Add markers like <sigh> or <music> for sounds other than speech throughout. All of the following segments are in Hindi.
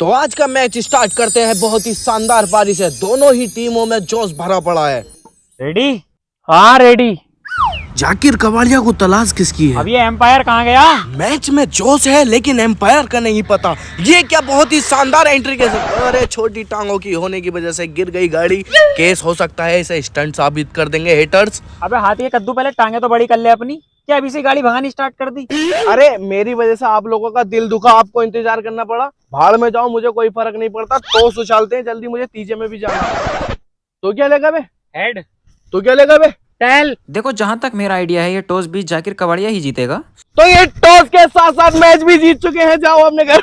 तो आज का मैच स्टार्ट करते हैं बहुत ही शानदार पारी से। दोनों ही टीमों में जोश भरा पड़ा है। रेडी हाँ रेडी जाकिर कवाड़िया को तलाश किसकी है? अब ये एम्पायर कहाँ गया? मैच में जोश है लेकिन एम्पायर का नहीं पता। ये क्या बहुत ही शानदार एंट्री के अरे छोटी टांगों की होने की वजह से गिर गई गाड़ी। केस हो सकता है इसे स्टंट साबित कर देंगे हेटर्स अबे हाथी कद्दू पहले टांगे तो बड़ी कर ले अपनी। क्या अभी से गाड़ी भगानी स्टार्ट कर दी? अरे मेरी वजह से आप लोगों का दिल दुखा आपको इंतज़ार करना पड़ा। भाड़ में जाओ मुझे कोई फ़र्क नहीं पड़ता। तो उछालते हैं जल्दी मुझे तीजे में भी जाना तो क्या लेगा बे? हेड तो क्या लेगा बे? टेल देखो जहाँ तक मेरा आइडिया है ये टॉस भी जाकिर कवाड़िया ही जीतेगा। तो ये टॉस के साथ साथ मैच भी जीत चुके हैं जाओ अपने घर।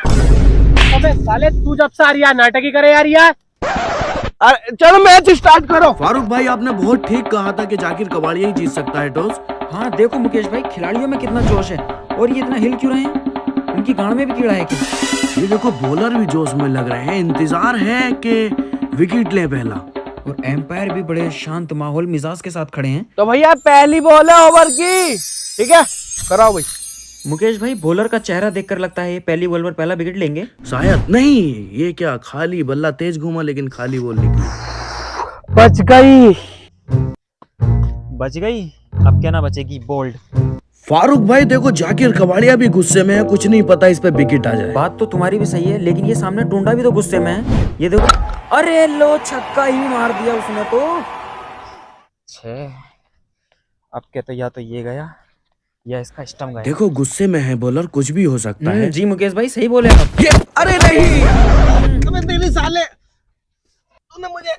अबे साले तू जब से आ रही नाटक ही करे यार यार अरे चलो मैच स्टार्ट करो। फारूक भाई आपने बहुत ठीक कहा था कि जाकिर कबाड़िया ही जीत सकता है टॉस हाँ देखो मुकेश भाई खिलाड़ियों में कितना जोश है और ये इतना हिल क्यों रहे हैं? उनकी गाड़ में भी कीड़ा है क्या? ये देखो बॉलर भी जोश में लग रहे हैं। इंतज़ार है कि विकेट ले पहला। और एम्पायर भी बड़े शांत माहौल मिजाज के साथ खड़े हैं। तो भैया पहली बॉल है ओवर की। ठीक है? कराओ भाई। मुकेश भाई बॉलर का चेहरा देखकर लगता है ये पहली बॉल पर पहला विकेट लेंगे। शायद नहीं ये क्या खाली बल्ला तेज घूमा लेकिन खाली बॉल निकली। बच गई। बच गई? अब क्या ना बचेगी बोल्ड फारूक भाई देखो जाकिर कबाड़िया भी गुस्से में है कुछ नहीं पता इस पे विकेट आ जाए। बात तो तुम्हारी भी सही है लेकिन ये सामने टूंडा भी तो गुस्से में है। ये देखो अरे लो छक्का ही मार दिया उसने तो। छे अब क्या तो या तो ये गया या इसका स्टम गया। देखो गुस्से में है बॉलर कुछ भी हो सकता हम्म, है। जी मुकेश भाई सही बोले आप। ये अरे नहीं! अबे तेरी साले तूने मुझे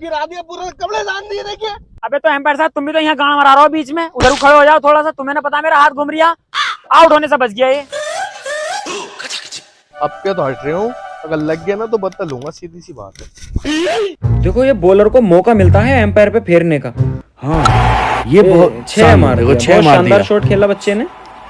गिरा दिया पूरा कपड़े जान दिए देखिए। अबे तो एम्पायर साहब तुम भी तो यहाँ गाड़ मरा रहे हो बीच में। उधर खड़े हो जाओ थोड़ा सा तुम्हें ना पता मेरा हाथ घूम रिया आउट होने से बच गया ये। अब क्या तो हट रहे हूँ? अगर लग गया ना तो बदला लूँगा सीधी सी बात है। देखो ये बॉलर को मौका मिलता है एम्पायर पे फेरने का। हाँ ये बहुत छह मार छह मार शानदार शॉट खेला बच्चे ने।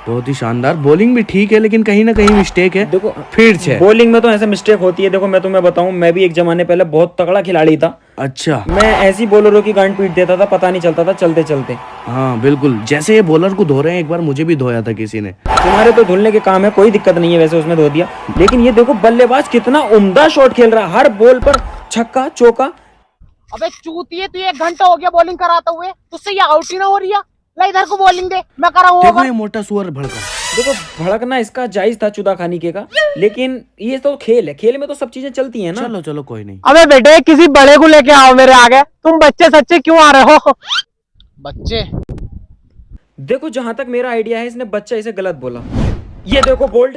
बहुत ही शानदार। बॉलिंग भी ठीक है लेकिन कहीं ना कहीं मिस्टेक है। देखो फिर छह बॉलिंग में तो ऐसे मिस्टेक होती है। देखो मैं तुम्हें बताऊँ मैं भी एक जमाने पहले बहुत तगड़ा खिलाड़ी था। अच्छा। मैं ऐसी बॉलरों की गांड पीट देता था पता नहीं चलता था चलते चलते। हाँ बिल्कुल। जैसे ये बॉलर को धो रहे हैं एक बार मुझे भी धोया था किसी ने। तुम्हारे तो धुलने के काम है कोई दिक्कत नहीं है वैसे उसमें धो दिया। लेकिन ये देखो बल्लेबाज कितना उमदा शॉट खेल रहा है। हर बॉल पर छक्का चौका। अबे चूतिए तू एक घंटा हो गया बॉलिंग कराते हुए। तुझसे ये आउट ही ना हो रही है। ला इधर को बॉलिंग दे मैं कराऊँगा देखो ये मोटा सुअर भड़का। देखो भड़कना इसका जायज़ था चुदा खानी के का लेकिन ये तो खेल है खेल में तो सब चीज़ें चलती है ना। चलो चलो कोई नहीं। अबे बेटे किसी बड़े को लेके आओ मेरे आगे तुम बच्चे सच्चे क्यों आ रहे हो? बच्चे? देखो जहाँ तक मेरा आइडिया है इसने बच्चा इसे गलत बोला। ये देखो बोल्ड।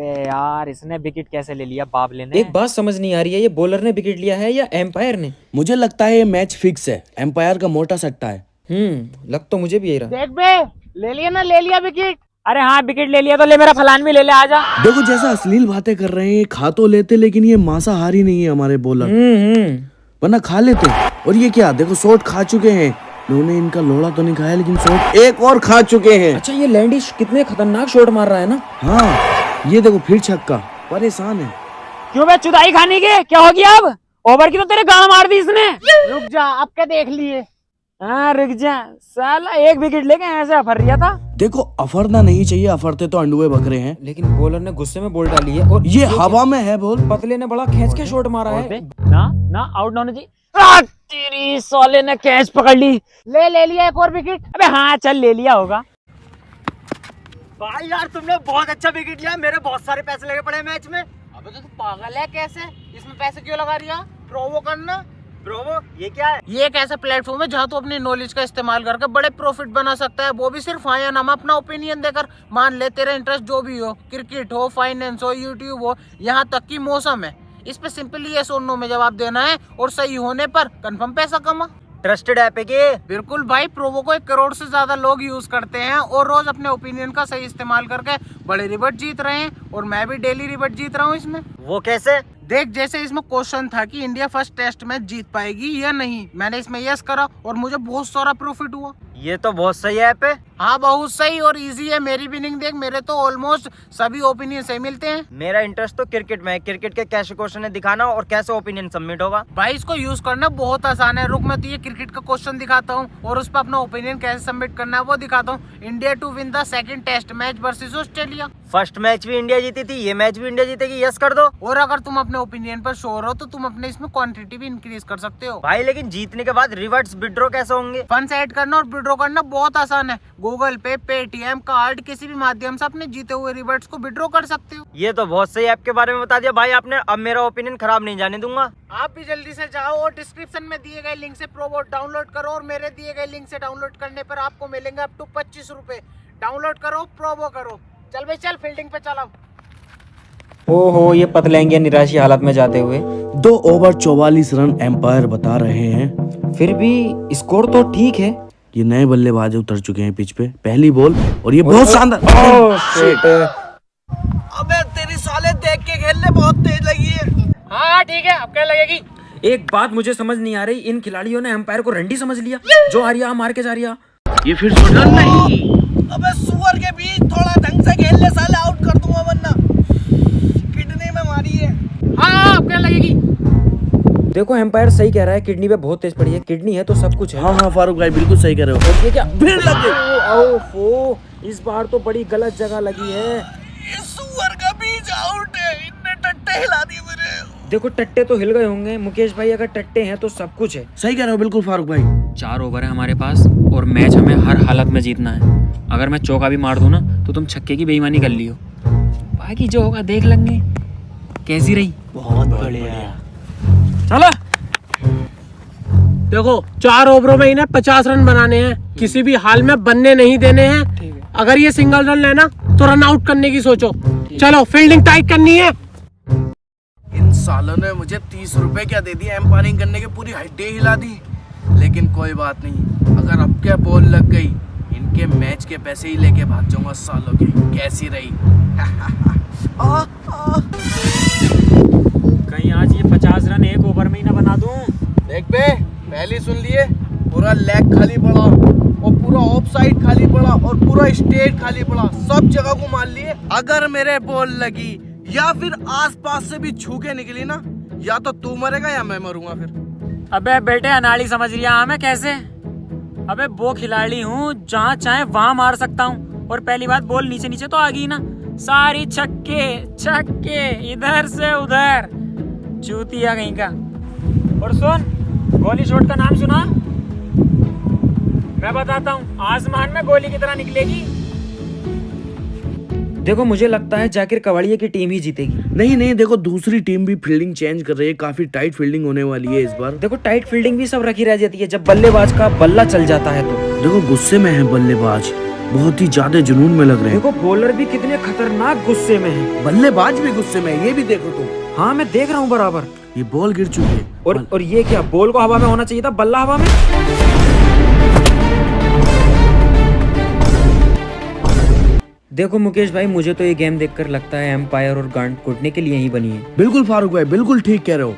बे यार इसने विकेट कैसे ले लिया बाबले ने एक बात समझ नहीं आ रही है ये बॉलर ने विकेट लिया है या एम्पायर ने? मुझे लगता है ये मैच फिक्स है। एम्पायर का मोटा सट्टा है। हम्म लग तो मुझे भी यही रहा। देख बे ले लिया ना ले लिया विकेट। अरे हाँ विकेट ले लिया तो ले मेरा फलान भी ले ले आजा। देखो जैसा अश्लील बातें कर रहे हैं खा तो लेते लेकिन ये मांसाहारी नहीं है हमारे बॉलर हम्म हम्म। वरना खा लेते। और ये क्या देखो शॉट खा चुके हैं। उन्होंने इनका लोड़ा तो नहीं खाया लेकिन शॉट एक और खा चुके हैं। अच्छा ये लैंडिश कितने खतरनाक शॉट मार रहा है ना? हाँ। ये देखो फिर छक्का। परेशान है। क्यों बे चुदाई खाने के? क्या हो गया अब? ओवर की तो तेरे गाड़ मार दी इसने। रुक जा अब क्या देख लिए? हाँ रुक जा। साला एक विकेट लेके ऐसे अफर रिया था। देखो अफरना नहीं चाहिए अफरते तो अंडुए बकरे हैं। लेकिन बॉलर ने गुस्से में बॉल डाली है और ये हवा में है बोल। पतले ने बड़ा खेच के शॉट मारा है। ना ना आउट ना होना चाहिए तेरी साले ने कैच पकड़ ली। ले ले लिया एक और विकेट अबे हाँ चल ले लिया होगा। भाई यार, तुमने बहुत अच्छा विकेट लिया। मेरे बहुत सारे पैसे लगे पड़े मैच में। अबे तो तू पागल है कैसे? इसमें पैसे क्यों लगा रही प्रोवो करना। प्रोवो ये क्या है? ये एक ऐसा प्लेटफॉर्म है जहाँ तू तो अपनी नॉलेज का इस्तेमाल करके बड़े प्रॉफिट बना सकता है। वो भी सिर्फ़ हाँ या ना अपना ओपिनियन देकर मान ले तेरा इंटरेस्ट जो भी हो क्रिकेट हो फाइनेंस हो यूट्यूब हो, यहाँ तक की मौसम है। इस पे सिंपली ये सोनो में जवाब देना है और सही होने पर कंफर्म पैसा कमा। ट्रस्टेड ऐप है कि? बिल्कुल भाई प्रोवो को एक करोड़ से ज़्यादा लोग यूज़ करते हैं और रोज अपने ओपिनियन का सही इस्तेमाल करके बड़े रिबट जीत रहे हैं और मैं भी डेली रिबट जीत रहा हूँ इसमें। वो कैसे? देख जैसे इसमें क्वेश्चन था कि इंडिया फ़र्स्ट टेस्ट मैच जीत पाएगी या नहीं। मैंने इसमें यस करा और मुझे बहुत सारा प्रॉफिट हुआ। ये तो बहुत सही ऐप है। हाँ बहुत सही और इजी है। मेरी विनिंग देख मेरे तो ऑलमोस्ट सभी ओपिनियन सही मिलते हैं। मेरा इंटरेस्ट तो क्रिकेट में है। क्रिकेट के कैसे क्वेश्चन है दिखाना और कैसे ओपिनियन सबमिट होगा? भाई इसको यूज़ करना बहुत आसान है। रुक मैं तुझे क्रिकेट का क्वेश्चन दिखाता हूँ और उस पर अपना ओपिनियन कैसे सबमिट करना है वो दिखाता हूँ। India to win the second test match versus Australia first match भी इंडिया जीती थी ये मैच भी इंडिया जीतेगी यस कर दो। और अगर तुम अपने ओपिनियन पर शोर हो तो तुम अपने इसमें क्वांटिटी भी इंक्रीज कर सकते हो। भाई लेकिन जीतने के बाद रिवर्ट्स विड्रो कैसे होंगे? फंड ऐड करना और विड्रॉ करना बहुत आसान है। गूगल पे पेटीएम कार्ड किसी भी माध्यम से अपने जीते हुए रिवर्ट्स को विड्रॉ कर सकते हो। ये तो बहुत सही ऐप के बारे में बता दिया। भाई आपने अब मेरा ओपिनियन खराब नहीं जाने दूँगा। आप भी जल्दी से जाओ और डिस्क्रिप्शन में दिए गए लिंक से प्रोबोट डाउनलोड करो और मेरे दिए गए लिंक से डाउनलोड करने पर आपको मिलेंगे अप टू पच्चीस रूपए। डाउनलोड करो प्रोबो करो। चल भाई चल फील्डिंग पे चलाओ। ओहो ये पतलेंगे निराशी हालत में जाते हुए दो ओवर चौवालीस रन एम्पायर बता रहे हैं। फिर भी स्कोर तो ठीक है। ये नए बल्लेबाज उतर चुके हैं पिच पे। पहली बॉल और ये बहुत शानदार अबे तेरी साले देख के खेलने बहुत तेज लगी है। हाँ ठीक है अब क्या लगेगी? एक बात मुझे समझ नहीं आ रही इन खिलाड़ियों ने एम्पायर को रंडी समझ लिया? जो आ रिया मार के जा रिया। ये फिर सुधर नहीं। अबे सुअर के बीच थोड़ा ढंग से खेल ले साले आउट कर दूँगा वरना किडनी में मारी है हाँ अब क्या लगेगी देखो एम्पायर सही कह रहा है किडनी पे बहुत तेज पड़ी है। किडनी है तो सब कुछ है। हाँ हाँ फारूक भाई बिल्कुल सही कह रहे हो। ये क्या? फिर लग। गई ओफो इस बार तो बड़ी गलत जगह लगी है। ये सुअर का बीच आउट है इनने टट्टे हिला दिए मेरे। देखो टट्टे तो हिल गए होंगे। मुकेश भाई अगर टट्टे हैं तो सब कुछ है। सही कह रहे हो बिल्कुल फारूक भाई। चार ओवर है हमारे पास और मैच हमें हर हालत में जीतना है। अगर मैं चौका भी मार दूँ ना तो तुम छक्के की बेईमानी कर लियो। बाकी जो होगा देख लेंगे। कैसी रही? बहुत बढ़िया। चलो। देखो चार ओवरों में इन्हें पचास रन बनाने हैं। किसी भी हाल में बनने नहीं देने हैं। अगर ये सिंगल रन लेना तो रन आउट करने की सोचो। चलो फील्डिंग टाइट करनी है। इन सालों ने मुझे तीस रुपए क्या दे दिया एम्पायरिंग करने की? पूरी हड्डी हिला दी। लेकिन कोई बात नहीं। अगर अब क्या बॉल लग गई इनके मैच के पैसे ही लेके भाग जाऊँगा सालों के। कैसी रही? <laughs> <laughs> आ, आ, कहीं आज ये पचास रन एक ओवर में ही ना बना दूँ देख बे पहली सुन लिए, पूरा लेग खाली पड़ा, और पूरा ऑफ़ साइड खाली पड़ा, और पूरा स्टेट खाली पड़ा, सब जगह को मान लिए। अगर मेरे बॉल लगी, या फिर आसपास से भी छू के निकली ना, या तो तू मरेगा या मैं मरूँगा फिर। अबे बेटे, अनाड़ी समझ लिया हमें कैसे? अबे वो खिलाड़ी हूँ, जहाँ चाहे वहाँ मार सकता हूँ, और पहली बात बॉल नीचे नीचे तो आ गई ना। सारी छक्के छक्के, इधर से उधर, चूतिया कहीं का। और सुन गोली शॉट का नाम सुना? मैं बताता हूँ आसमान में गोली की तरह निकलेगी। देखो मुझे लगता है जाकिर कवाड़िया की टीम ही जीतेगी। नहीं नहीं देखो दूसरी टीम भी फील्डिंग चेंज कर रही है काफ़ी टाइट फील्डिंग होने वाली है इस बार। देखो टाइट फील्डिंग भी सब रखी रह जाती है जब बल्लेबाज का बल्ला चल जाता है तो। देखो गुस्से में है बल्लेबाज बहुत ही ज़्यादा जुनून में लग रहे हैं। देखो बॉलर भी कितने खतरनाक गुस्से में है। बल्लेबाज भी गुस्से में है ये भी देखो तुम। हाँ मैं देख रहा हूँ बराबर। ये बॉल गिर चुकी है। और बल... और ये क्या बॉल को हवा में होना चाहिए था? बल्ला हवा में? देखो मुकेश भाई मुझे तो ये गेम देखकर लगता है एम्पायर और गांड कूटने के लिए ही बनी है। बिल्कुल फारूक भाई बिल्कुल ठीक कह रहे हो।